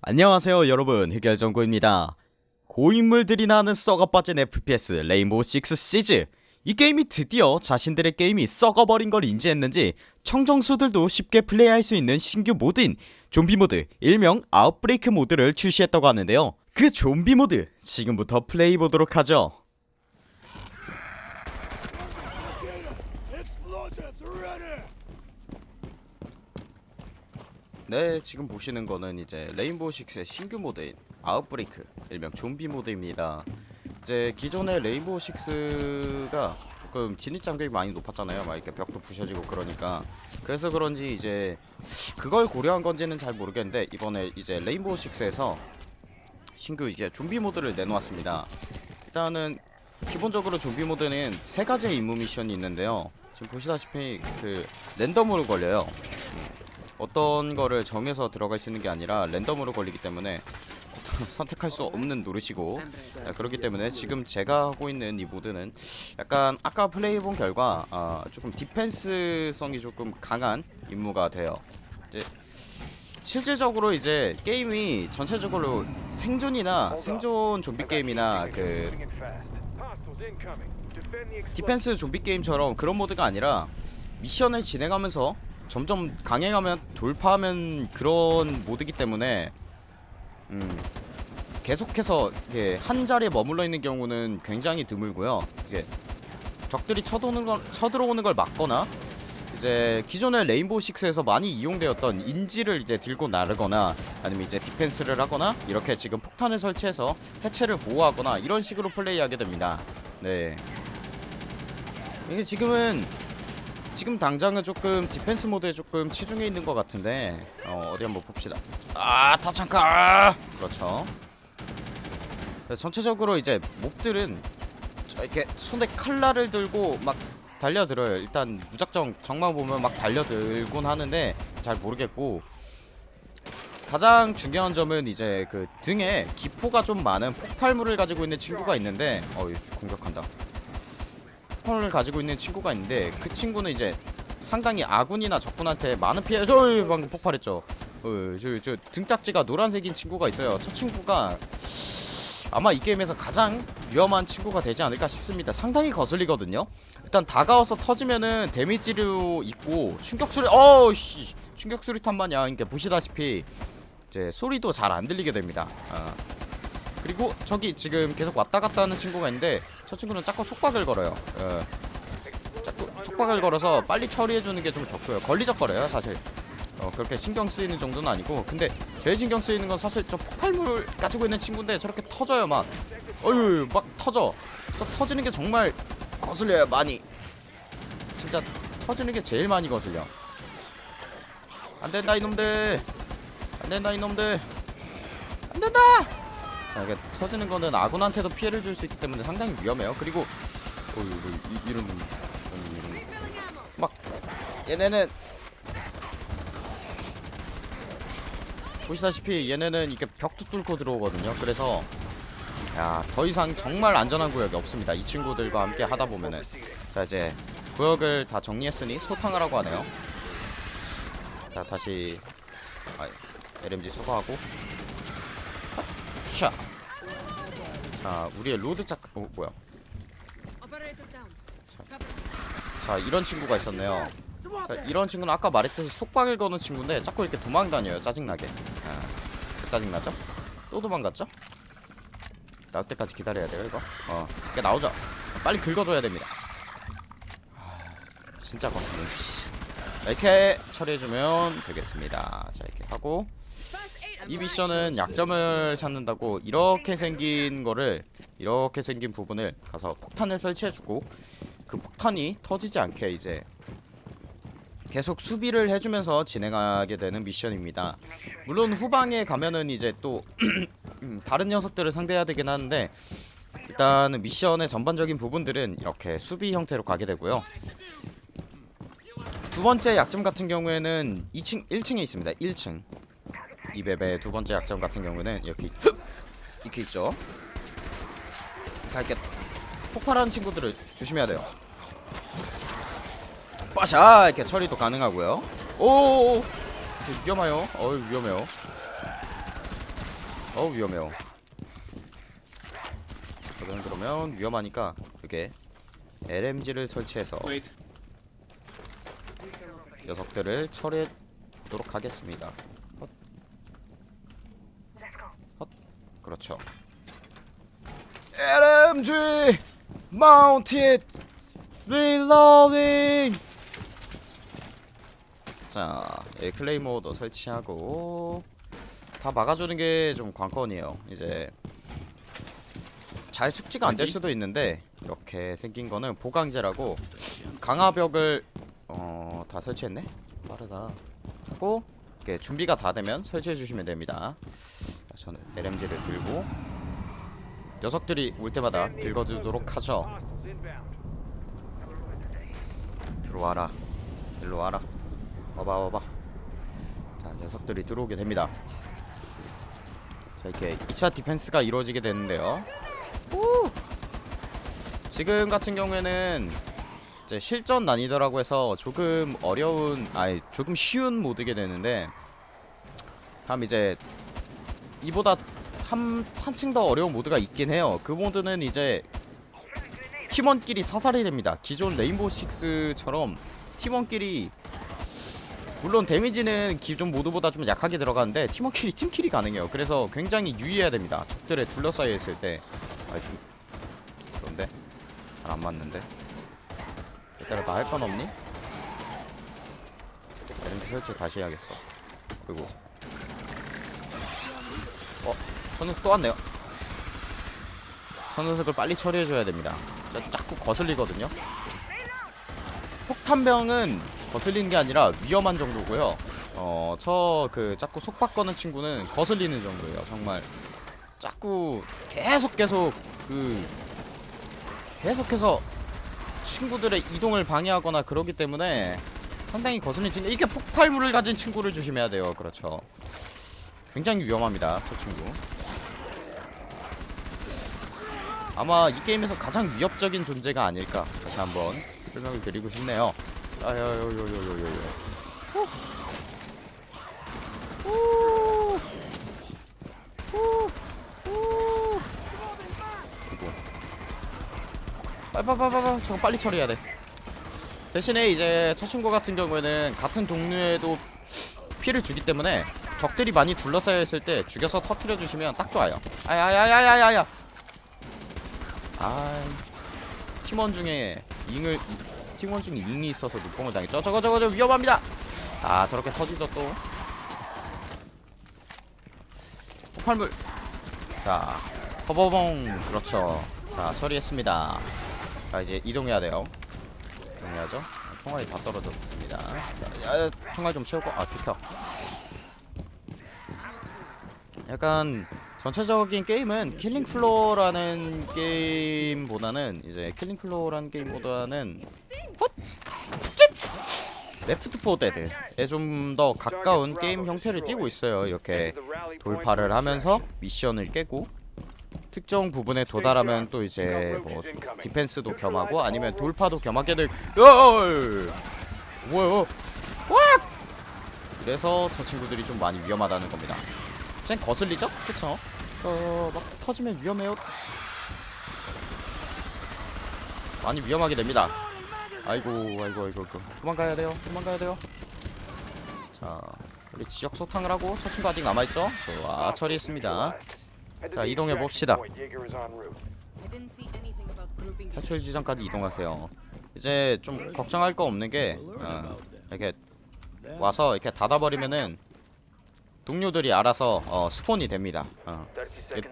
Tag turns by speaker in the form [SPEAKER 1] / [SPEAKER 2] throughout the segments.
[SPEAKER 1] 안녕하세요 여러분. 흑열정구입니다. 고인물들이 나는 썩어빠진 FPS 레인보우 식스 시즈. 이 게임이 드디어 자신들의 게임이 썩어버린 걸 인지했는지 청정수들도 쉽게 플레이할 수 있는 신규 모드인 좀비 모드 일명 아웃브레이크 모드를 출시했다고 하는데요. 그 좀비 모드 지금부터 플레이 보도록 하죠 네 지금 보시는 거는 이제 레인보우 식스의 신규 모드인 아웃브레이크 일명 좀비 모드입니다. 이제 기존의 레인보우 식스가 조금 진입 장벽이 많이 높았잖아요. 막 이렇게 벽도 부셔지고 그러니까. 그래서 그런지 이제 그걸 고려한 건지는 잘 모르겠는데 이번에 이제 레인보우 식스에서 신규 이제 좀비 모드를 내놓았습니다. 일단은 기본적으로 좀비 모드는 세 가지의 임무 미션이 있는데요. 지금 보시다시피 그 랜덤으로 걸려요 어떤 거를 정해서 들어갈 수 있는 게 아니라 랜덤으로 걸리기 때문에 선택할 수 없는 노릇이고 아, 그렇기 때문에 지금 제가 하고 있는 이 모드는 약간 아까 플레이해본 결과 아, 조금 디펜스성이 조금 강한 임무가 돼요. 이제 실질적으로 이제 게임이 전체적으로 생존이나 생존 좀비 게임이나 그 디펜스 좀비 게임처럼 그런 모드가 아니라 미션을 진행하면서 점점 강해가면 돌파하면 그런 모드기 때문에 음 계속해서 이게 한 자리에 머물러 있는 경우는 굉장히 드물고요. 이게 적들이 쳐도는 걸 쳐들어오는 걸 막거나 이제 기존의 레인보우 식스에서 많이 이용되었던 인질을 이제 들고 나르거나 아니면 이제 디펜스를 하거나 이렇게 지금 폭탄을 설치해서 해체를 보호하거나 이런 식으로 플레이하게 됩니다. 네. 이게 지금은 지금 당장은 조금 디펜스 모드에 조금 치중해 있는 것 같은데 어, 어디 한번 봅시다. 아 타창카! 그렇죠. 네, 전체적으로 이제 mob들은 저 이렇게 손에 칼날을 들고 막 달려들어요. 일단 무작정 적만 보면 막 달려들곤 하는데 잘 모르겠고 가장 중요한 점은 이제 그 등에 기포가 좀 많은 폭발물을 가지고 있는 친구가 있는데 어 공격한다 폭발을 가지고 있는 친구가 있는데 그 친구는 이제 상당히 아군이나 적군한테 많은 피해 저 방금 폭발했죠. 어저 저 등딱지가 노란색인 친구가 있어요. 저 친구가 아마 이 게임에서 가장 위험한 친구가 되지 않을까 싶습니다. 상당히 거슬리거든요. 일단 다가와서 터지면은 데미지로 있고 충격수리 어우씨 충격수리탄 마냥 이렇게 보시다시피 이제 소리도 잘 안 들리게 됩니다. 어. 그리고 저기 지금 계속 왔다 갔다 하는 친구가 있는데 저 친구는 자꾸 속박을 걸어요. 어. 자꾸 속박을 걸어서 빨리 처리해주는 게 좀 좋고요. 걸리적거려요 사실. 어, 그렇게 신경 쓰이는 정도는 아니고. 근데 제일 신경 쓰이는 건 사실 저 폭발물을 가지고 있는 친구인데 저렇게 터져요 막. 어휴 막 터져. 저 터지는 게 정말 거슬려요 많이. 진짜 터지는 게 제일 많이 거슬려. 안된다 이놈들. 안된다 이놈들. 안된다 자 이게 터지는 거는 아군한테도 피해를 줄 수 있기 때문에 상당히 위험해요. 그리고 어휴 이, 이런 이런 막 얘네는 보시다시피 얘네는 이렇게 벽도 뚫고 들어오거든요. 그래서 야 더 이상 정말 안전한 구역이 없습니다. 이 친구들과 함께 하다 보면은. 자 이제 구역을 다 정리했으니 소탕을 하고 하네요. 자 다시 아, LMG 수거하고. 자, 자 우리의 로드 짝 어, 뭐야? 자 이런 친구가 있었네요. 자, 이런 친구는 아까 말했듯이 속박을 거는 친구인데 자꾸 이렇게 도망다녀요 짜증나게. 아, 짜증나죠? 또 도망갔죠? 나올 때까지 기다려야 돼요 이거? 어 이게 나오죠? 빨리 긁어줘야 됩니다. 아, 진짜 거슬리네 씨. 이렇게 처리해주면 되겠습니다. 자 이렇게 하고 이 미션은 약점을 찾는다고 이렇게 생긴 거를 이렇게 생긴 부분을 가서 폭탄을 설치해주고 그 폭탄이 터지지 않게 이제 계속 수비를 해주면서 진행하게 되는 미션입니다. 물론 후방에 가면은 이제 또 음, 다른 녀석들을 상대해야 되긴 하는데 일단은 미션의 전반적인 부분들은 이렇게 수비 형태로 가게 되고요. 두 번째 약점 같은 경우에는 2층, 1층에 있습니다. 1층. 이 맵의 두 번째 약점 같은 경우는 이렇게 이렇게 있죠. 다 이렇게 폭발하는 친구들을 조심해야 돼요. 빠샤 이렇게 처리도 가능하고요. 오 위험해요. 어유 위험해요. 어 위험해요 저는 그러면 위험하니까 여기에 LMG를 설치해서. 녀석들을 처리해 보도록 하겠습니다 헛. 헛. 그렇죠 LMG Mounted Reloading 자, 예, 클레이모도 설치하고 다 막아주는 게 좀 관건이에요. 이제 잘 숙지가 안 될 수도 있는데 이렇게 생긴 거는 보강제라고 강화벽을 어, 다 설치했네. 빠르다. 하고 이렇게 준비가 다 되면 설치해 주시면 됩니다. 자, 저는 LMG를 들고 녀석들이 올 때마다 긁어주도록 하죠. 들어와라. 일로 와라. 와봐 와봐 자 녀석들이 들어오게 됩니다 자 이렇게 2차 디펜스가 이루어지게 되는데요 오! 지금 같은 경우에는 이제 실전 난이도라고 해서 조금 어려운 아니 조금 쉬운 모드게 되는데 다음 이제 이보다 한, 한층 더 어려운 모드가 있긴 해요. 그 모드는 이제 팀원끼리 사살이 됩니다. 기존 레인보우 식스처럼 팀원끼리 물론 데미지는 기존 모드보다 좀 약하게 들어가는데 팀워킬이 팀킬이 가능해요. 그래서 굉장히 유의해야 됩니다. 적들에 둘러싸여 있을 때. 아이 좀 그런데 잘 안 맞는데? 일단은 나할 건 없니? 에렌트 설치 다시 해야겠어. 그리고 어? 선우석 또 왔네요 선우석을 빨리 처리해줘야 됩니다 자, 자꾸 거슬리거든요 폭탄병은 거슬리는 게 아니라 위험한 정도고요. 어, 저 그 자꾸 속박 거는 친구는 거슬리는 정도예요. 정말 자꾸 계속 계속 그 계속해서 친구들의 이동을 방해하거나 그러기 때문에 상당히 거슬리는 친구 이게 폭발물을 가진 친구를 조심해야 돼요. 그렇죠. 굉장히 위험합니다. 저 친구. 아마 이 게임에서 가장 위협적인 존재가 아닐까 다시 한번 설명을 드리고 싶네요. 아야야야야야야야. 이거. 빨빨빨빨빨 저거 빨리 처리해야 돼. 대신에 이제 저 친구 같은 경우에는 같은 동료에도 피를 주기 때문에 적들이 많이 둘러싸여 있을 때 죽여서 터트려 주시면 딱 좋아요. 아야야야야야야. 아 팀원 중에 잉을 팀원 중에 잉이 있어서 눈뽕을 당했죠. 저거 저거 저 위험합니다. 아 저렇게 터지죠 또. 폭발물. 자 허버봉 그렇죠. 자 처리했습니다. 자 이제 이동해야 돼요. 이동해야죠. 총알이 다 떨어졌습니다. 자, 야, 총알 좀 채우고 아 비켜. 약간 전체적인 게임은 킬링 플로어라는 게임보다는 이제 킬링 플로어라는 게임보다는 헛! 레프트 포 데드에 좀 더 가까운 게임 형태를 띠고 있어요. 이렇게 돌파를 하면서 미션을 깨고 특정 부분에 도달하면 또 이제 뭐 디펜스도 겸하고 아니면 돌파도 겸하게 될 열! 뭐야? 와! 그래서 저 친구들이 좀 많이 위험하다는 겁니다. 쟤 거슬리죠? 그쵸? 어, 막 터지면 위험해요. 많이 위험하게 됩니다. 아이고, 아이고, 아이고, 아이고. 도망가야 돼요. 도망가야 돼요. 자, 우리 지역 소탕을 하고 저 친구 아직 남아있죠? 좋아, 처리했습니다. 자, 이동해 봅시다.
[SPEAKER 2] I didn't see anything about grouping
[SPEAKER 1] 탈출 지점까지 이동하세요. 이제 좀 걱정할 거 없는 게 어, 이렇게 와서 이렇게 닫아버리면은 동료들이 알아서 어, 스폰이 됩니다. 어.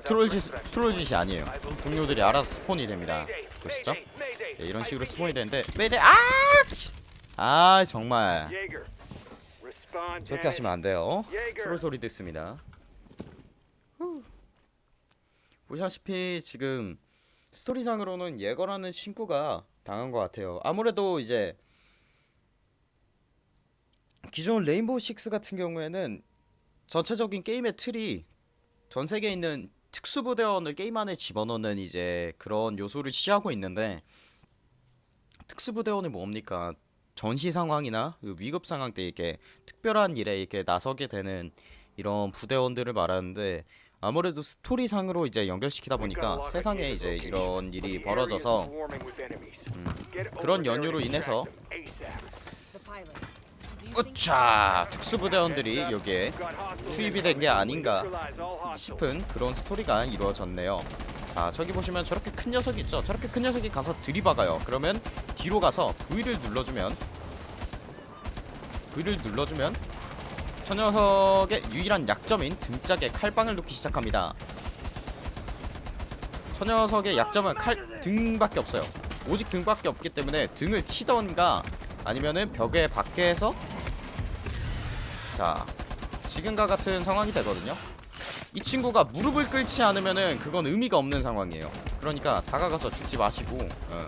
[SPEAKER 1] 트롤짓 트롤짓이 아니에요. 동료들이 알아서 스폰이 됩니다. 보시죠? 예, 이런 식으로 스폰이 되는데 매대 아! 아 정말 저렇게 하시면 안 돼요. 트롤 소리 듣습니다. 후. 보시다시피 지금 스토리상으로는 예거라는 친구가 당한 것 같아요. 아무래도 이제 기존 레인보우 식스 같은 경우에는 전체적인 게임의 틀이 전 세계에 있는 특수부대원을 게임 안에 집어넣는 이제 그런 요소를 취하고 있는데 특수부대원이 뭡니까? 전시 상황이나 그 위급 상황 때 이렇게 특별한 일에 이렇게 나서게 되는 이런 부대원들을 말하는데 아무래도 스토리상으로 이제 연결시키다 보니까 세상에 이제 이런 일이 벌어져서 음, 그런 연유로 인해서. 우차 특수부대원들이 여기에 투입이 된 게 아닌가 싶은 그런 스토리가 이루어졌네요. 자 저기 보시면 저렇게 큰 녀석이 있죠. 저렇게 큰 녀석이 가서 들이박아요. 그러면 뒤로 가서 V를 눌러주면 V를 눌러주면 저 녀석의 유일한 약점인 등짝에 칼빵을 놓기 시작합니다. 저 녀석의 약점은 칼 등밖에 없어요. 오직 등밖에 없기 때문에 등을 치던가 아니면은 벽에 밖에서 자 지금과 같은 상황이 되거든요. 이 친구가 무릎을 꿇지 않으면은 그건 의미가 없는 상황이에요. 그러니까 다가가서 죽지 마시고 어.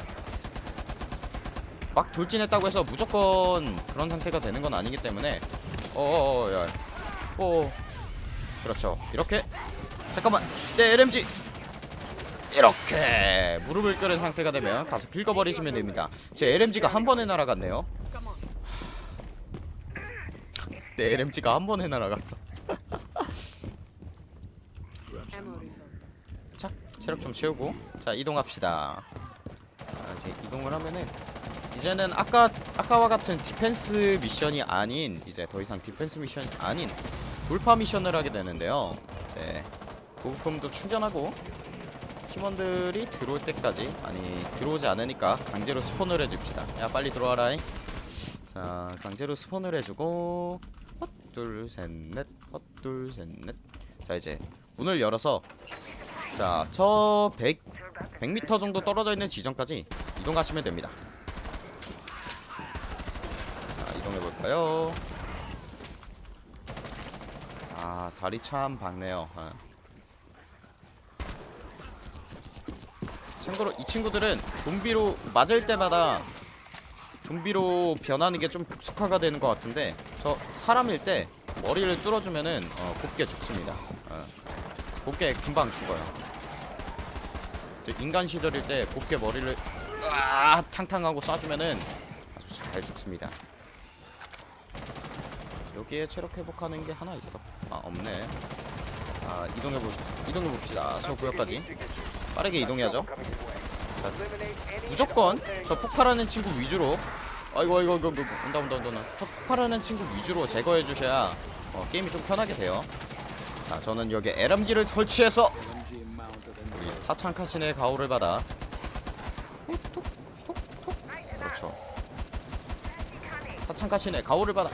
[SPEAKER 1] 막 돌진했다고 해서 무조건 그런 상태가 되는 건 아니기 때문에 어어어 야. 어 그렇죠. 이렇게 잠깐만 내 LMG 이렇게 무릎을 꿇은 상태가 되면 가서 긁어버리시면 됩니다. 제 LMG가 한 번에 날아갔네요. 내 LMG가 한 번에 날아갔어.
[SPEAKER 2] Ammo refill.
[SPEAKER 1] 자, 체력 좀 채우고 자 이동합시다. 자, 이제 이동을 하면은 이제는 아까 아까와 같은 디펜스 미션이 아닌 이제 더 이상 디펜스 미션이 아닌 돌파 미션을 하게 되는데요. 이제 보급품도 충전하고 팀원들이 들어올 때까지 아니 들어오지 않으니까 강제로 spawn을 해줍시다. 야 빨리 들어와라잉. 자 강제로 스폰을 해주고 헛둘 셋넷 헛둘 셋넷 자 이제 문을 열어서 자, 저 100, 100m 정도 떨어져 있는 지점까지 이동하시면 됩니다. 자, 이동해 볼까요? 아, 다리 참 밝네요. 어. 참고로 이 친구들은 좀비로 맞을 때마다 좀비로 변하는 게 좀 급속화가 되는 것 같은데 저 사람일 때 머리를 뚫어주면은 어, 곱게 죽습니다. 어. 곱게 금방 죽어요. 저 인간 시절일 때 곱게 머리를 으아 탕탕하고 쏴주면은 아주 잘 죽습니다. 여기에 체력 회복하는 게 하나 있어. 아 없네. 자 이동해 보시 이동해 봅시다. 저 구역까지 빠르게 이동해야죠. 자, 무조건 저 폭발하는 친구 위주로. 아이고 아이고 아이고 아이고, 온다 온다 온다 온다. 저 폭발하는 친구 위주로 제거해 주셔야 어, 게임이 좀 편하게 돼요. 자 저는 여기 LMG를 설치해서 우리 타창카신의 가호를 받아 그렇죠 타창카신의 가호를 받아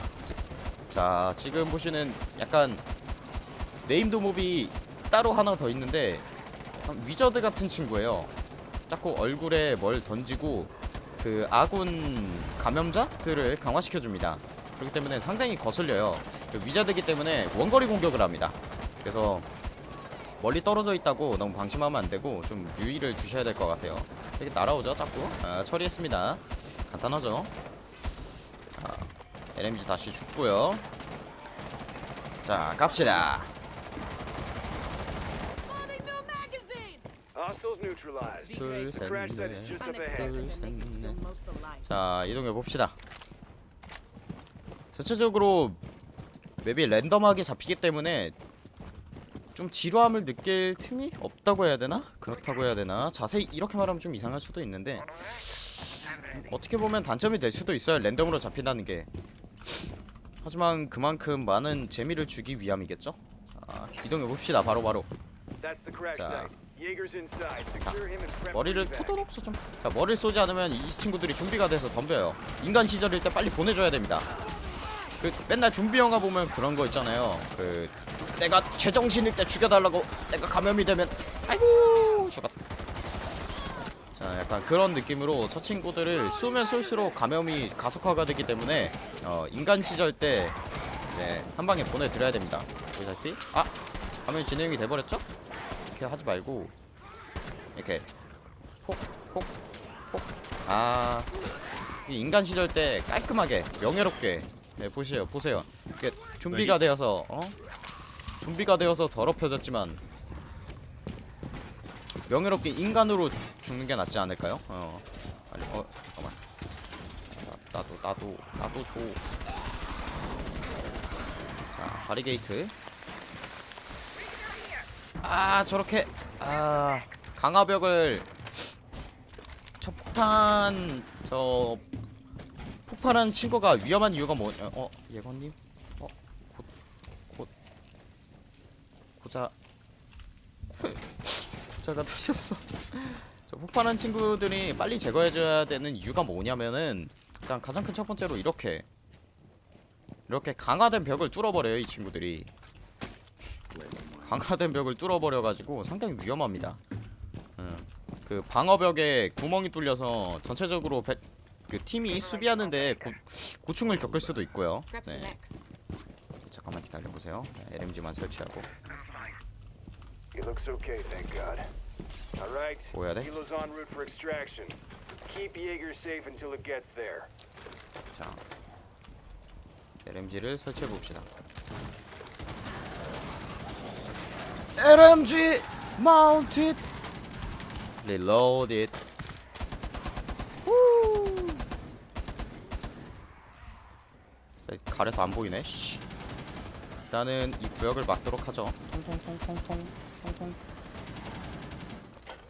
[SPEAKER 1] 자 지금 보시는 약간 named mob이 따로 하나 더 있는데 wizard 같은 친구예요 자꾸 얼굴에 뭘 던지고 그 아군 감염자들을 강화시켜줍니다 그렇기 때문에 상당히 거슬려요 그 wizard기 때문에 원거리 공격을 합니다 그래서 멀리 떨어져 있다고 너무 방심하면 안 되고 좀 유의를 주셔야 될 것 같아요. 이렇게 날아오죠, 자꾸. 아, 처리했습니다. 간단하죠. 자, LMG 다시 죽고요. 자, 갑시다.
[SPEAKER 2] That makes us feel most alive.
[SPEAKER 1] 자, 이동해 봅시다. 전체적으로 맵이 랜덤하게 잡히기 때문에 좀 지루함을 느낄 틈이 없다고 해야 되나? 그렇다고 해야 되나? 자세히 이렇게 말하면 좀 이상할 수도 있는데 어떻게 보면 단점이 될 수도 있어요. 랜덤으로 잡힌다는 게. 하지만 그만큼 많은 재미를 주기 위함이겠죠? 자, 이동해 봅시다. 바로 자. 머리를. 포도롭소 좀. 자, 머리를 쏘지 않으면 이 친구들이 좀비가 돼서 덤벼요. 인간 시절일 때 빨리 보내줘야 됩니다. 그 맨날 좀비 영화 보면 그런 거 있잖아요. 그 내가 제정신일 때 죽여달라고 내가 감염이 되면 아이고 죽었다. 자, 약간 그런 느낌으로 저 친구들을 쏘면 쏠수록 감염이 가속화가 되기 때문에 어, 인간 시절 때 네, 한 방에 보내드려야 됩니다. 보시다시피 아 감염이 진행이 돼버렸죠? 이렇게 하지 말고 이렇게 폭폭폭아 인간 시절 때 깔끔하게 명예롭게 네 보세요 보세요. 이게 좀비가 되어서 어? 좀비가 되어서 더럽혀졌지만 명예롭게 인간으로 죽는 게 낫지 않을까요? 어 아니 어 잠깐만. 나, 나도 나도 나도 줘 자 바리게이트 아 저렇게 아 강화벽을 저 폭탄 저 폭발한 친구가 위험한 이유가 뭐냐 어 예건님? 어곧곧 고자. 고자가 되셨어. 저 폭발한 친구들이 빨리 제거해줘야 되는 이유가 뭐냐면은 일단 가장 큰 첫 번째로 이렇게 이렇게 강화된 벽을 뚫어버려요 이 친구들이 강화된 벽을 뚫어버려가지고 상당히 위험합니다 음, 그 방어벽에 구멍이 뚫려서 전체적으로 배- 그 팀이 수비하는데 고, 고충을 겪을 수도 있고요 네. 잠깐만 기다려보세요 네, LMG만 설치하고
[SPEAKER 3] He looks okay, thank God. All right.
[SPEAKER 1] 뭐 해야 돼?
[SPEAKER 3] Kilo's en route for extraction. Keep Jaeger safe until it gets there.
[SPEAKER 1] 자 LMG를 설치해봅시다 LMG mounted. Reloaded 후. 네, 가려서 안 보이네. 씨. 일단은 이 구역을 막도록 하죠. 통통통통통 통통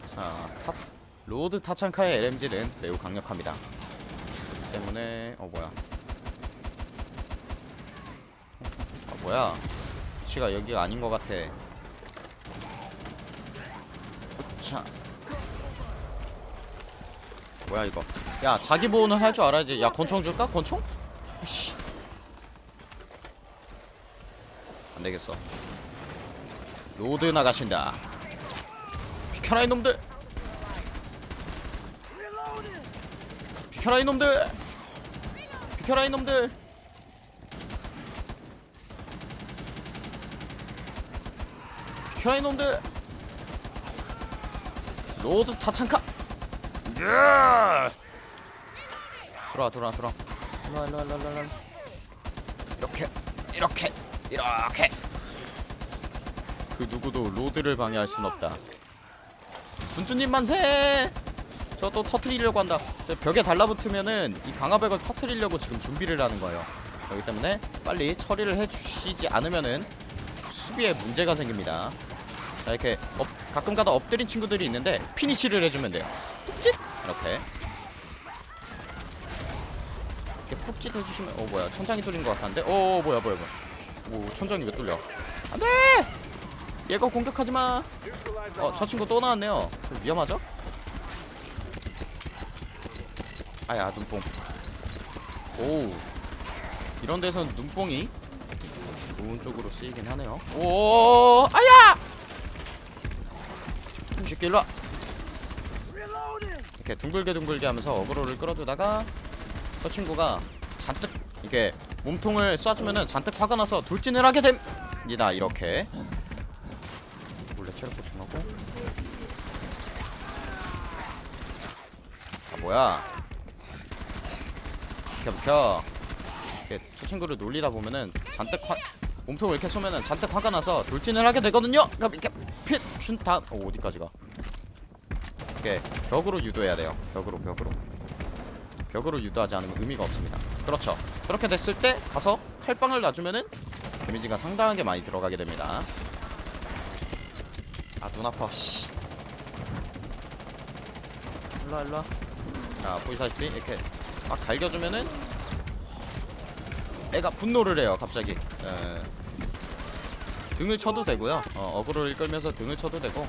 [SPEAKER 1] 자 탑, Lord 타창카의 LMG는 매우 강력합니다. 때문에 어 뭐야. 아 뭐야. 위치가 여기가 아닌 것 같아 자. 뭐야 이거? 야 자기 보호는 할 줄 알아야지 야 권총 줄까? 권총? 씨. 안되겠어. Lord 나가신다. 비켜라 이놈들! 비켜라 이놈들! 비켜라 이놈들! 비켜라 이놈들 Lord 타창카 예! 들어와 들어와 들어와. 일로와 일로와 일로와 일로와. 이렇게 이렇게 이렇게. 그 누구도 Lord를 방해할 순 없다. 군주님 만세! 저 또 터트리려고 한다. 저 벽에 달라붙으면은 이 강화벽을 터트리려고 지금 준비를 하는 거예요. 그렇기 때문에 빨리 처리를 해주시지 않으면은 수비에 문제가 생깁니다. 자 이렇게 엎, 가끔 가다 엎드린 친구들이 있는데 피니치를 해주면 돼요. 푹짓 이렇게. 이렇게 푹짓 해주시면 어 뭐야. 천장이 뚫린 것 같은데? 어 뭐야 뭐야 뭐야. 오 천장이 왜 뚫려? 안돼! 얘가 공격하지마! 어 저 친구 또 나왔네요. 좀 위험하죠? 아야 눈뽕. 오. 이런 데선 눈뽕이 좋은 쪽으로 쓰이긴 하네요. 오 아야 이 새끼 일로와. 이렇게 둥글게 둥글게 하면서 어그로를 끌어주다가 저 친구가 잔뜩 이게 몸통을 쏴주면은 잔뜩 화가 나서 돌진을 하게 됩니다. 이렇게. 몰래 체력 보충하고. 아 뭐야. 비켜 비켜. 이렇게 저 친구를 놀리다 보면은 잔뜩 화 몸통을 이렇게 쏘면은 잔뜩 화가 나서 돌진을 하게 되거든요. 이렇게 핏준다 어, 어디까지 가? 이렇게 벽으로 유도해야 돼요. 벽으로 벽으로. 벽으로 유도하지 않으면 의미가 없습니다. 그렇죠. 그렇게 됐을 때 가서 칼빵을 놔주면은 데미지가 상당하게 많이 들어가게 됩니다. 아 눈 아파. 씨. 일로와 일로와. 자 보이사시피 이렇게 막 갈겨주면은 애가 분노를 해요 갑자기. 에, 등을 쳐도 되고요. 어, 어그로를 끌면서 등을 쳐도 되고.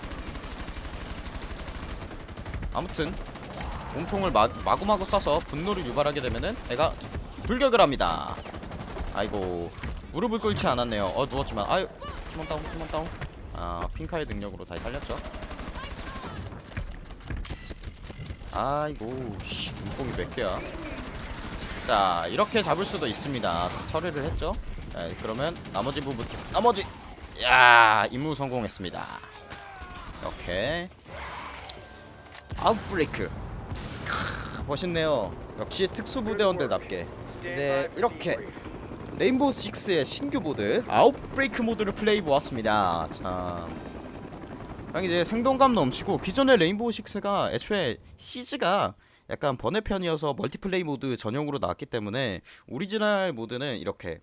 [SPEAKER 1] 아무튼 몸통을 마, 마구마구 쏴서 분노를 유발하게 되면은 애가 불격을 합니다. 아이고 무릎을 꿇지 않았네요. 어 누웠지만. 아유 팀원 다운 팀원 다운. 아 핑카의 능력으로 다시 살렸죠. 아이고 씨 눈뽕이 몇 개야? 자 이렇게 잡을 수도 있습니다. 자, 처리를 했죠. 자, 그러면 나머지 부분 나머지 야 임무 성공했습니다. 이렇게. 아웃브레이크. 크, 멋있네요. 역시 특수부대원들답게. 이제 이렇게 레인보우 6의 신규 모드 아웃브레이크 모드를 플레이 보았습니다. 참. 이제 생동감 넘치고 기존의 레인보우 6가 애초에 시즈가 약간 번외편이어서 multiplay 모드 전용으로 나왔기 때문에 오리지널 모드는 이렇게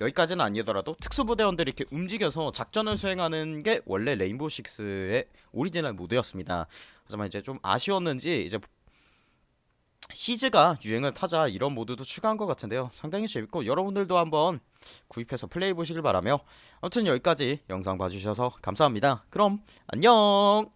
[SPEAKER 1] 여기까지는 아니더라도 특수부대원들이 이렇게 움직여서 작전을 수행하는 게 원래 레인보우 식스의 오리지널 모드였습니다. 하지만 이제 좀 아쉬웠는지 이제 시즈가 유행을 타자 이런 모드도 추가한 것 같은데요. 상당히 재밌고 여러분들도 한번 구입해서 플레이 보시길 바라며 아무튼 여기까지 영상 봐주셔서 감사합니다. 그럼 안녕.